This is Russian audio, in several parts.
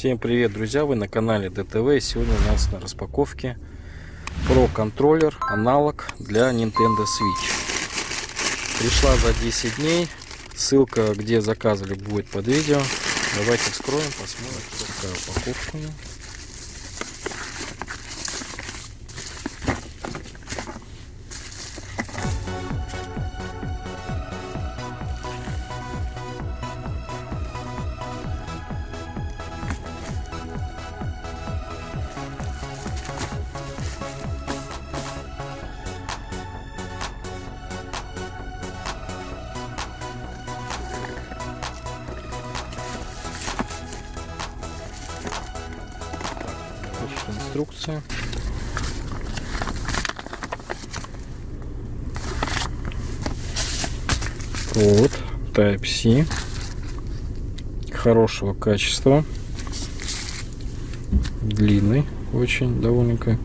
Всем привет, друзья! Вы на канале ДТВ. Сегодня у нас на распаковке Pro контроллер, аналог для Nintendo Switch. Пришла за 10 дней. Ссылка, где заказывали, будет под видео. Давайте вскроем, посмотрим, какая упаковка. Инструкция. Вот, Type-C. Хорошего качества. Длинный очень довольненько.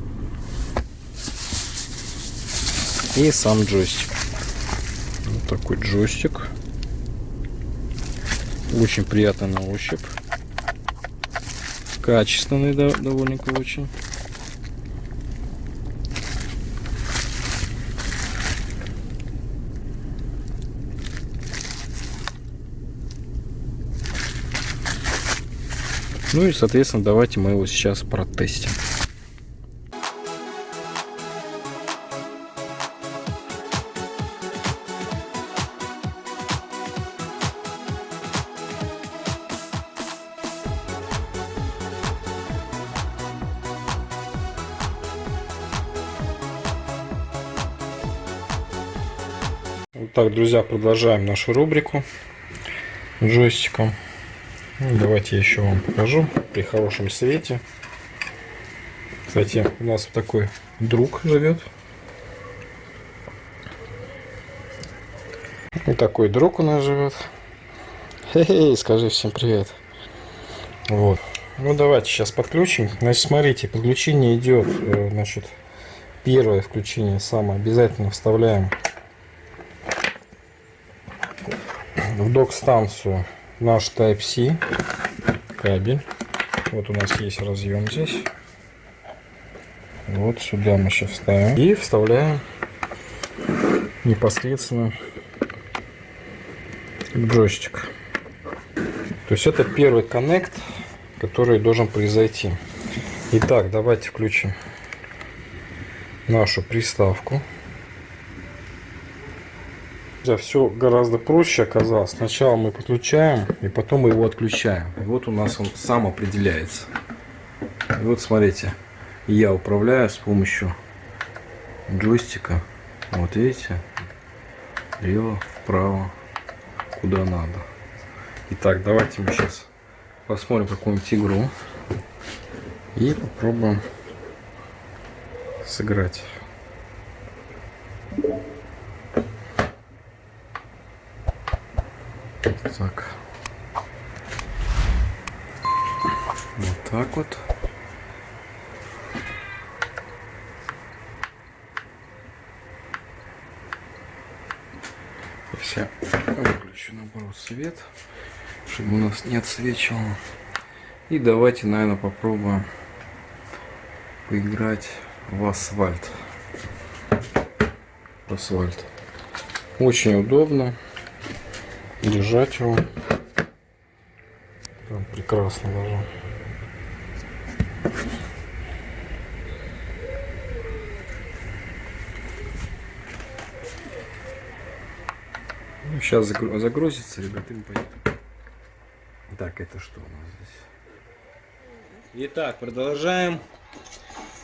И сам джойстик. Вот такой джойстик. Очень приятный на ощупь. Качественный да, довольненько очень. Ну и, соответственно, давайте мы его сейчас протестим. Так, друзья, продолжаем нашу рубрику джойстиком. Ну, давайте я еще вам покажу при хорошем свете. Кстати, у нас такой друг живет. Вот такой друг у нас живет. Хе-хе, скажи всем привет. Вот. Ну давайте сейчас подключим. Значит, смотрите, подключение идет. Э, значит, первое включение самое обязательно вставляем в док-станцию наш Type-C кабель. Вот у нас есть разъем здесь. Вот сюда мы сейчас вставим. И вставляем непосредственно джойстик. То есть это первый коннект, который должен произойти. Итак, давайте включим нашу приставку все гораздо проще оказалось. Сначала мы подключаем, и потом мы его отключаем. И вот у нас он сам определяется. И вот смотрите, я управляю с помощью джойстика. Вот видите, лево, вправо, куда надо. Итак, давайте мы сейчас посмотрим какую-нибудь игру и попробуем сыграть. Так. Вот так вот. Сейчас выключу наоборот свет, чтобы у нас не отсвечивало. И давайте, наверное, попробуем поиграть в асфальт. Асфальт. Очень удобно держать его. Прям прекрасно даже. Ну, сейчас загрузится, ребята, и пойдет. Так, это что у нас здесь? Итак, продолжаем.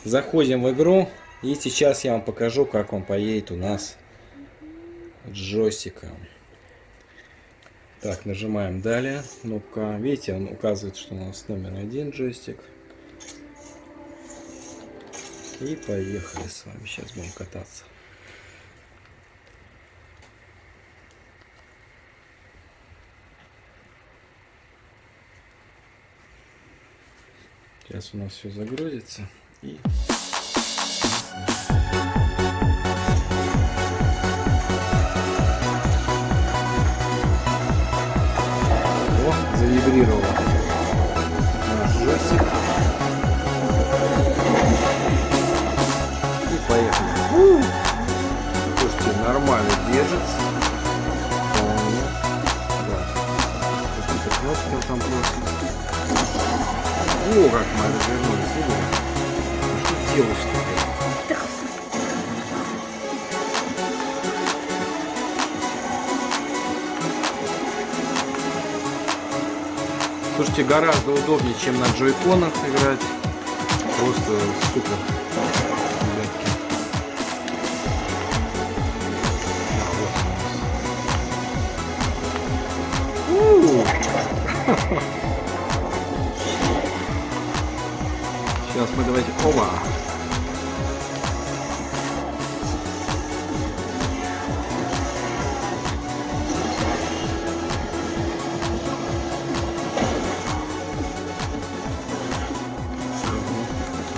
Заходим в игру. И сейчас я вам покажу, как он поедет у нас джойстиком. Так, нажимаем далее. Кнопка. Видите, он указывает, что у нас номер один джойстик. И поехали с вами. Сейчас будем кататься. Сейчас у нас все загрузится. И Слушайте, нормально держится. Да. Какие-то кнопки там просит. О, как мы развернулись. Ну, Что делаешь-то? Слушайте, гораздо удобнее, чем на джойконах играть. Просто супер. Сейчас мы давайте... Оба!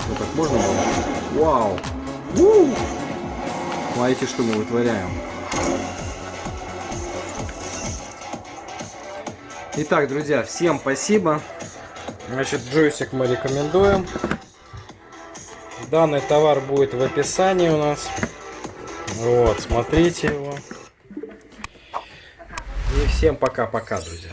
Вот так можно было? Вау! У! Смотрите, что мы вытворяем. Итак, друзья, всем спасибо. Значит, джойстик мы рекомендуем. Данный товар будет в описании у нас. Вот, смотрите его. И всем пока-пока, друзья.